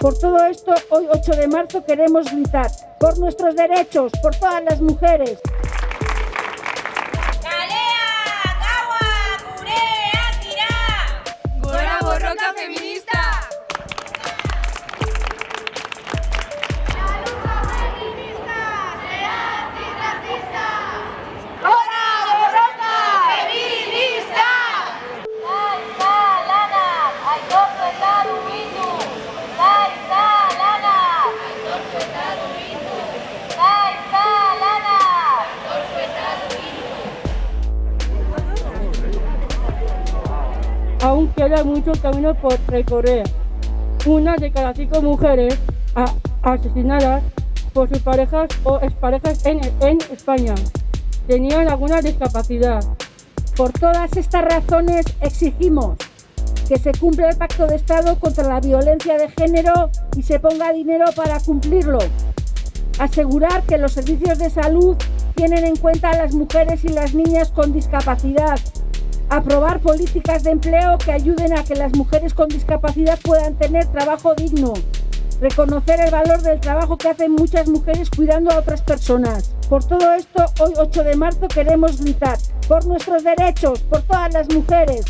Por todo esto, hoy 8 de marzo queremos gritar por nuestros derechos, por todas las mujeres. Aún queda mucho camino por recorrer. Una de cada cinco mujeres asesinadas por sus parejas o exparejas en, en España tenían alguna discapacidad. Por todas estas razones exigimos que se cumpla el Pacto de Estado contra la violencia de género y se ponga dinero para cumplirlo. Asegurar que los servicios de salud tienen en cuenta a las mujeres y las niñas con discapacidad. Aprobar políticas de empleo que ayuden a que las mujeres con discapacidad puedan tener trabajo digno. Reconocer el valor del trabajo que hacen muchas mujeres cuidando a otras personas. Por todo esto, hoy 8 de marzo queremos gritar por nuestros derechos, por todas las mujeres.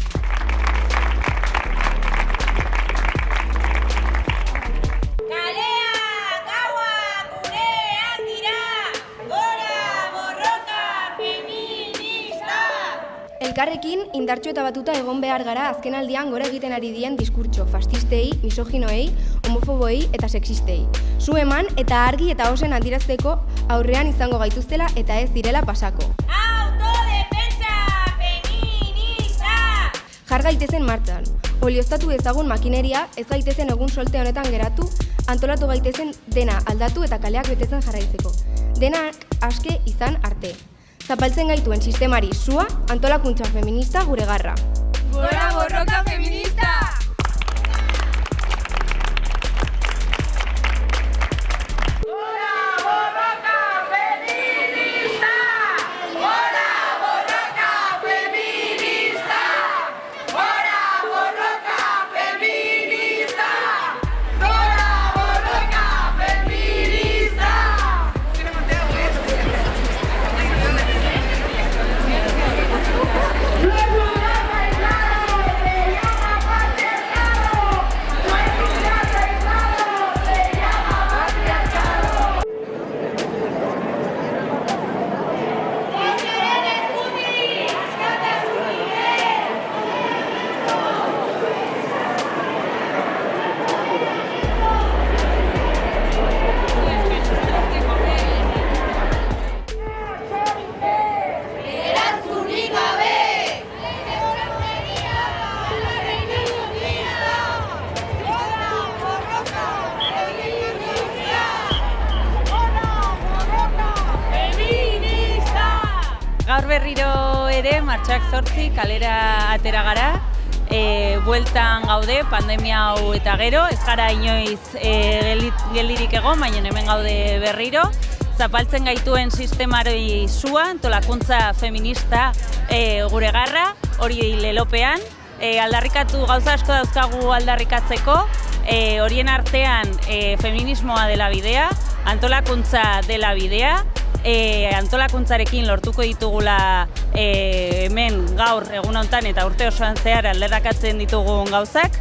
Elkarrekin indartxo eta batuta egon behar gara azkenaldian gora egiten ari dien diskurtso fastistei, misoginoei, homofoboei eta sexistei. Zu eman eta argi eta osen adirazteko aurrean izango gaituztela eta ez direla pasako. Autodefentsa feminista! Jar gaitezen martxan. Olioztatu dezagun makineria, ez gaitezen egun solte honetan geratu, antolatu gaitezen dena aldatu eta kaleak betetzen jarraitzeko. Denak aske izan arte. Zapaltzen gaituen sistemari sua, antolakuntza feminista gure garra. Gora borroka feminista! Berriro ere martxak zortzi kalera atera gara. E, bueltan gaude pandemia hau eta gero, ez gara inoiz e, geldirik egon, baina hemen gaude berriro. Zapaltzen gaituen sistemari zua, antolakuntza feminista e, gure garra, hori lelopean. E, aldarrikatu gauza asko dauzkagu aldarrikatzeko, e, horien artean e, feminismoa dela bidea, antolakuntza dela bidea, e, antolakuntzarekin lortuko ditugula e, hemen gaur egun honetan eta urte osoan zehar alderrakatzen ditugun gauzak.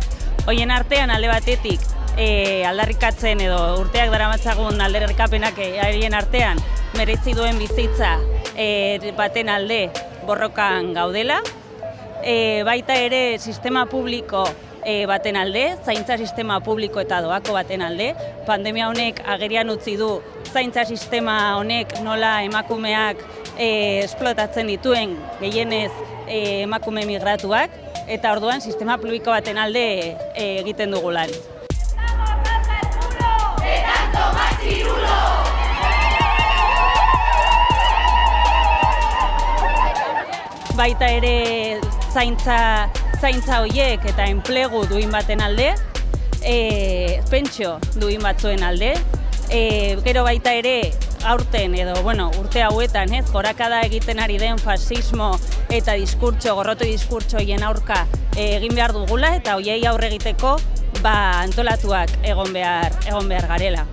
Hoien artean alde batetik e, aldarrikatzen edo urteak daramatzagun alderrikapenak haien artean meretzi duen bizitza e, baten alde borrokan gaudela. E, baita ere sistema publiko e, baten alde, zaintza sistema publiko eta doako baten alde. Pandemia honek agerian utzi du zaintza sistema honek nola emakumeak e, esplotatzen dituen gehienez e, emakume migratuak eta orduan sistema publiko baten alde e, egiten dugu lan. baita ere zaintza, zaintza hoiek eta enplegu duin baten alde, e, pentsio duin batzuen alde, e, gero baita ere aurten edo bueno, urte hauetan, ez, gorakada egiten ari den fasismo eta diskurtso, gorroto diskurtso hien aurka e, egin behar dugula eta hoiei aurre egiteko ba, antolatuak egon behar, egon behar garela.